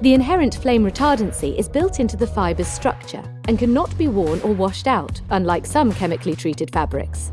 The inherent flame retardancy is built into the fiber's structure and cannot be worn or washed out, unlike some chemically treated fabrics.